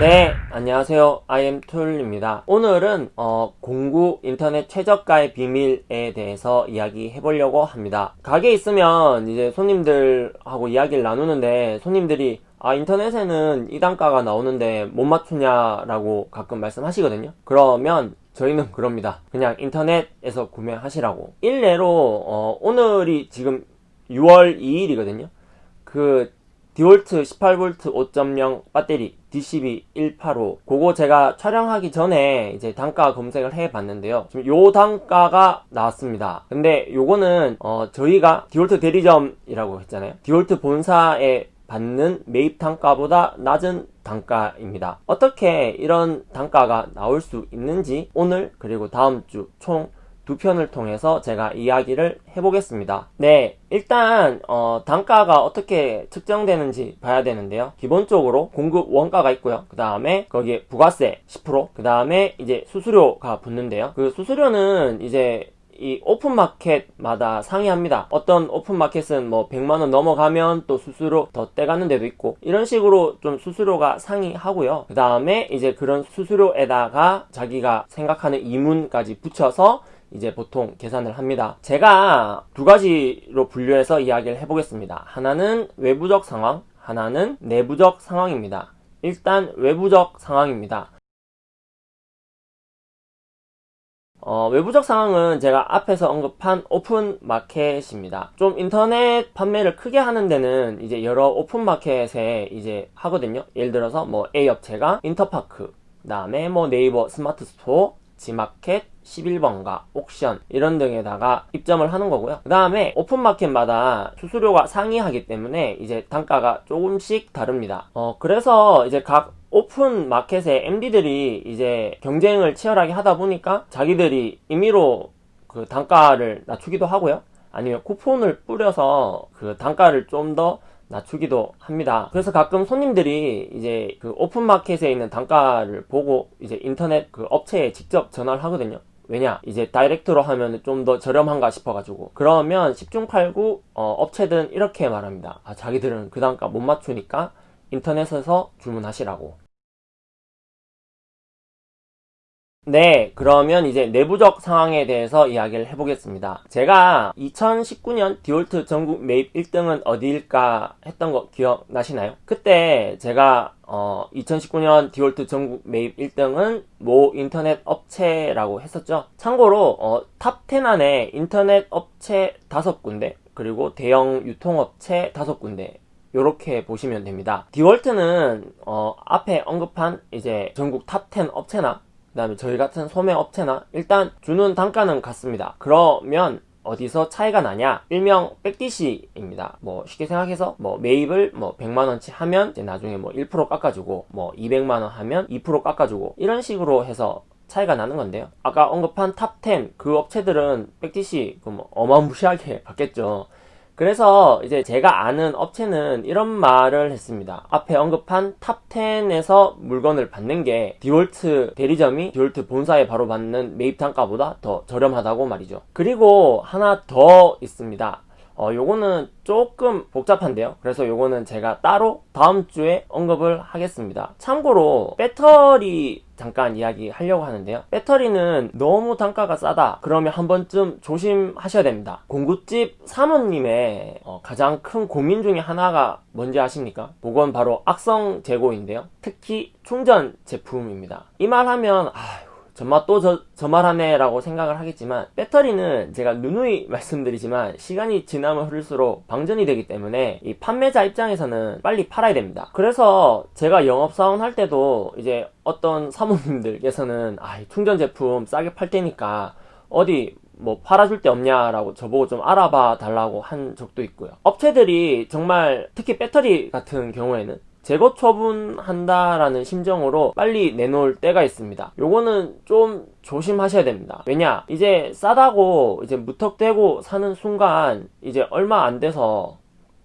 네, 안녕하세요. IM툴입니다. 오늘은 어, 공구 인터넷 최저가의 비밀에 대해서 이야기 해 보려고 합니다. 가게에 있으면 이제 손님들하고 이야기를 나누는데 손님들이 아 인터넷에는 이 단가가 나오는데 못 맞추냐라고 가끔 말씀하시거든요. 그러면 저희는 그럽니다. 그냥 인터넷에서 구매하시라고. 일례로 어, 오늘이 지금 6월 2일이거든요. 그 디월트 18V 5.0 배터리 DCB 185 그거 제가 촬영하기 전에 이제 단가 검색을 해 봤는데요. 지금 요 단가가 나왔습니다. 근데 요거는 어 저희가 디월트 대리점이라고 했잖아요. 디월트 본사에 받는 매입 단가보다 낮은 단가입니다. 어떻게 이런 단가가 나올 수 있는지 오늘 그리고 다음 주 총 두 편을 통해서 제가 이야기를 해보겠습니다. 네, 일단 어, 단가가 어떻게 측정되는지 봐야 되는데요. 기본적으로 공급 원가가 있고요. 그 다음에 거기에 부가세 10%그 다음에 이제 수수료가 붙는데요. 그 수수료는 이제 이 오픈마켓마다 상이합니다. 어떤 오픈마켓은 뭐 100만원 넘어가면 또 수수료 더 떼가는 데도 있고 이런 식으로 좀 수수료가 상이하고요. 그 다음에 이제 그런 수수료에다가 자기가 생각하는 이문까지 붙여서 이제 보통 계산을 합니다. 제가 두 가지로 분류해서 이야기를 해보겠습니다. 하나는 외부적 상황, 하나는 내부적 상황입니다. 일단 외부적 상황입니다. 어, 외부적 상황은 제가 앞에서 언급한 open market입니다. 좀 인터넷 판매를 크게 하는 데는 이제 여러 open market에 이제 하거든요. 예를 들어서 뭐 A 업체가 인터파크, 그 다음에 뭐 네이버 스마트 스토어, 지마켓, 11번가, 옥션 이런 등에다가 입점을 하는 거고요. 그 다음에 open market마다 수수료가 상이하기 때문에 이제 단가가 조금씩 다릅니다. 어 그래서 이제 각 open market의 MD들이 이제 경쟁을 치열하게 하다 보니까 자기들이 임의로 그 단가를 낮추기도 하고요. 아니면 쿠폰을 뿌려서 그 단가를 좀더 낮추기도 합니다. 그래서 가끔 손님들이 이제 그 오픈마켓에 있는 단가를 보고 이제 인터넷 그 업체에 직접 전화를 하거든요. 왜냐 이제 다이렉트로 하면 좀 더 저렴한가 싶어가지고 그러면 10중 8구 어, 업체들은 이렇게 말합니다. 아, 자기들은 그 단가 못 맞추니까 인터넷에서 주문하시라고 네, 그러면 이제 내부적 상황에 대해서 이야기를 해보겠습니다. 제가 2019년 디월트 전국 매입 1등은 어디일까 했던 거 기억나시나요? 그때 제가 어, 2019년 디월트 전국 매입 1등은 모 인터넷 업체라고 했었죠. 참고로 어, top 10 안에 인터넷 업체 5군데 그리고 대형 유통업체 5군데 이렇게 보시면 됩니다. 디월트는 어, 앞에 언급한 이제 전국 top 10 업체나 그 다음에 저희 같은 소매 업체나 일단 주는 단가는 같습니다. 그러면 어디서 차이가 나냐? 일명 back DC입니다. 뭐 쉽게 생각해서 뭐 매입을 뭐 100만원치 하면 나중에 뭐 1% 깎아주고 뭐 200만원 하면 2% 깎아주고 이런 식으로 해서 차이가 나는 건데요. 아까 언급한 top 10 그 업체들은 back DC 그뭐 어마무시하게 받겠죠 그래서 이제 제가 아는 업체는 이런 말을 했습니다. 앞에 언급한 top 10에서 물건을 받는 게 디월트 대리점이 디월트 본사에 바로 받는 매입 단가보다 더 저렴하다고 말이죠. 그리고 하나 더 있습니다. 어, 요거는 조금 복잡한데요. 그래서 요거는 제가 따로 다음 주에 언급을 하겠습니다. 참고로 배터리 잠깐 이야기 하려고 하는데요. 배터리는 너무 단가가 싸다. 그러면 한 번쯤 조심하셔야 됩니다. 공구집 사모님의 어, 가장 큰 고민 중에 하나가 뭔지 아십니까? 그건 바로 악성 재고인데요. 특히 충전 제품입니다. 이 말 하면 아휴 정말 또 저, 저 말하네 라고 생각을 하겠지만 배터리는 제가 누누이 말씀드리지만 시간이 지나면 흐를수록 방전이 되기 때문에 이 판매자 입장에서는 빨리 팔아야 됩니다. 그래서 제가 영업사원 할 때도 이제 어떤 사모님들께서는 아 충전 제품 싸게 팔 테니까 어디 뭐 팔아줄 데 없냐라고 저보고 좀 알아봐 달라고 한 적도 있고요. 업체들이 정말 특히 배터리 같은 경우에는 재고 처분한다라는 심정으로 빨리 내놓을 때가 있습니다. 요거는 좀 조심하셔야 됩니다. 왜냐 이제 싸다고 이제 무턱대고 사는 순간 이제 얼마 안 돼서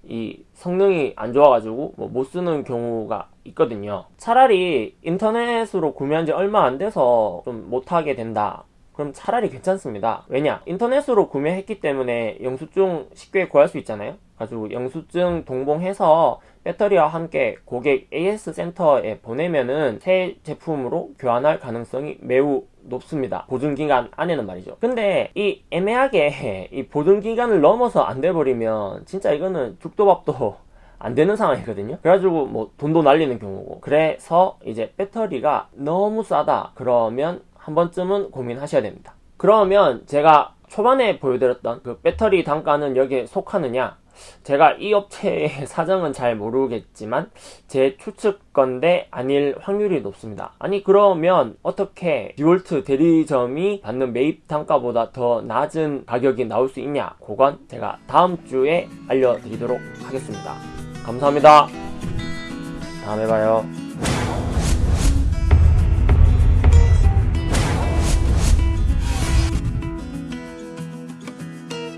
이 성능이 안 좋아가지고 뭐 못 쓰는 경우가 있거든요. 차라리 인터넷으로 구매한 지 얼마 안 돼서 좀 못하게 된다. 그럼 차라리 괜찮습니다. 왜냐 인터넷으로 구매했기 때문에 영수증 쉽게 구할 수 있잖아요 가지고 영수증 동봉해서 배터리와 함께 고객 AS 센터에 보내면은 새 제품으로 교환할 가능성이 매우 높습니다. 보증기간 안에는 말이죠. 근데 이 애매하게 이 보증기간을 넘어서 안 돼버리면 진짜 이거는 죽도밥도 안 되는 상황이거든요. 그래가지고 뭐 돈도 날리는 경우고. 그래서 이제 배터리가 너무 싸다. 그러면 한 번쯤은 고민하셔야 됩니다. 그러면 제가 초반에 보여드렸던 그 배터리 단가는 여기에 속하느냐? 제가 이 업체의 사정은 잘 모르겠지만 제 추측 건데 아닐 확률이 높습니다. 아니 그러면 어떻게 디월트 대리점이 받는 매입 단가보다 더 낮은 가격이 나올 수 있냐? 그건 제가 다음 주에 알려드리도록 하겠습니다. 감사합니다. 다음에 봐요.